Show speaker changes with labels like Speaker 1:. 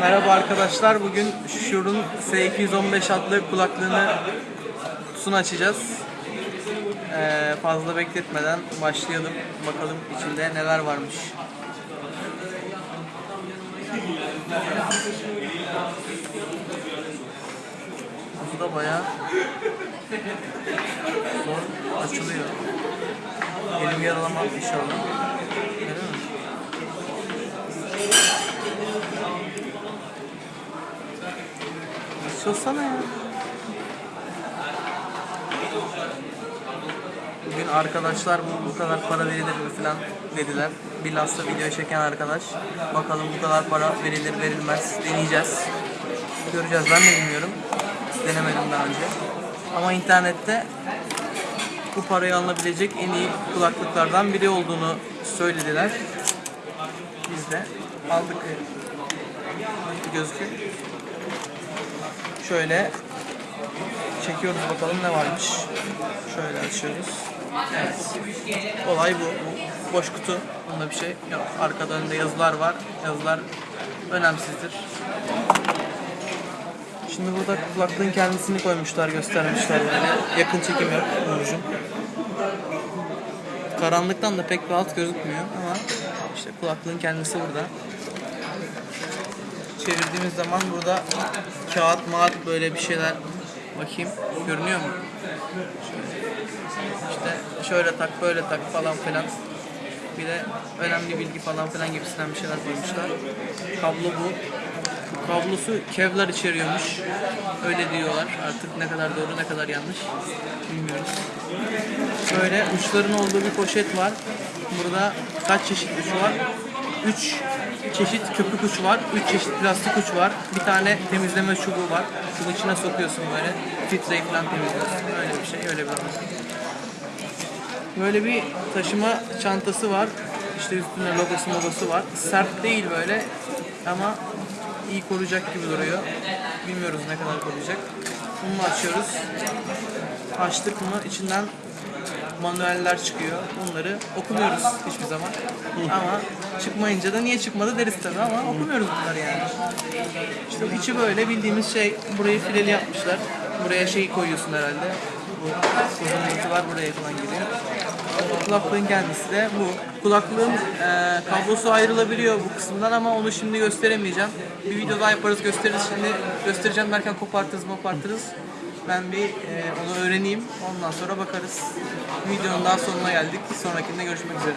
Speaker 1: Merhaba arkadaşlar. Bugün Shure'un S215 adlı kulaklığını kutusunu açacağız. Ee, fazla bekletmeden başlayalım. Bakalım içinde neler varmış. Kutu da bayağı zor açılıyor. Elim yaralamaz inşallah. Öyle mi? Açılsana ya. Bugün arkadaşlar bu, bu kadar para verilir mi falan dediler. Bilhassa video çeken arkadaş. Bakalım bu kadar para verilir verilmez deneyeceğiz. Göreceğiz ben de bilmiyorum. Denemedim daha önce. Ama internette bu parayı alınabilecek en iyi kulaklıklardan biri olduğunu söylediler. Biz de aldık. Gözüküyor. Şöyle çekiyoruz bakalım ne varmış. Şöyle açıyoruz. Evet. Olay bu. bu. Boş kutu. Bunda bir şey yok. Arkada önünde yazılar var. Yazılar önemsizdir. Şimdi burada kulaklığın kendisini koymuşlar, göstermişler böyle. Yakın çekim yok Nurcuğum. Karanlıktan da pek alt gözükmüyor ama işte kulaklığın kendisi burada çevirdiğimiz zaman burada kağıt mağat böyle bir şeyler bakayım görünüyor mu? İşte şöyle tak böyle tak falan filan. Bir de önemli bilgi falan filan gibisinden bir şeyler koymuşlar. Kablo bu. Bu kablosu Kevlar içeriyormuş. Öyle diyorlar. Artık ne kadar doğru ne kadar yanlış bilmiyoruz. Böyle uçların olduğu bir poşet var. Burada kaç çeşit uç var? 3 çeşit köpük uç var, 3 çeşit plastik uç var, bir tane temizleme çubuğu var. Şunun içine sokuyorsun böyle, filtreyi falan temizliyorsun. Öyle bir şey, öyle bir olay. Böyle bir taşıma çantası var. İşte üstünde logosu logosu var. Sert değil böyle ama iyi koruyacak gibi duruyor. Bilmiyoruz ne kadar koruyacak. Bunu açıyoruz. Açtık mı içinden manueller çıkıyor. Bunları okumuyoruz hiçbir zaman. ama çıkmayınca da niye çıkmadı deriz tabii ama okumuyoruz bunları yani. İşte içi böyle bildiğimiz şey burayı fileli yapmışlar. Buraya şey koyuyorsun herhalde. Bu uzunluğu var buraya falan giriyor. Kulaklığın kendisi de bu. Kulaklığın e, kablosu ayrılabiliyor bu kısımdan ama onu şimdi gösteremeyeceğim. Bir video daha yaparız gösteririz. Şimdi göstereceğim derken kopartırız kopartırız. Ben bir e, onu öğreneyim. Ondan sonra bakarız. Videonun daha sonuna geldik. Sonrakinde görüşmek üzere.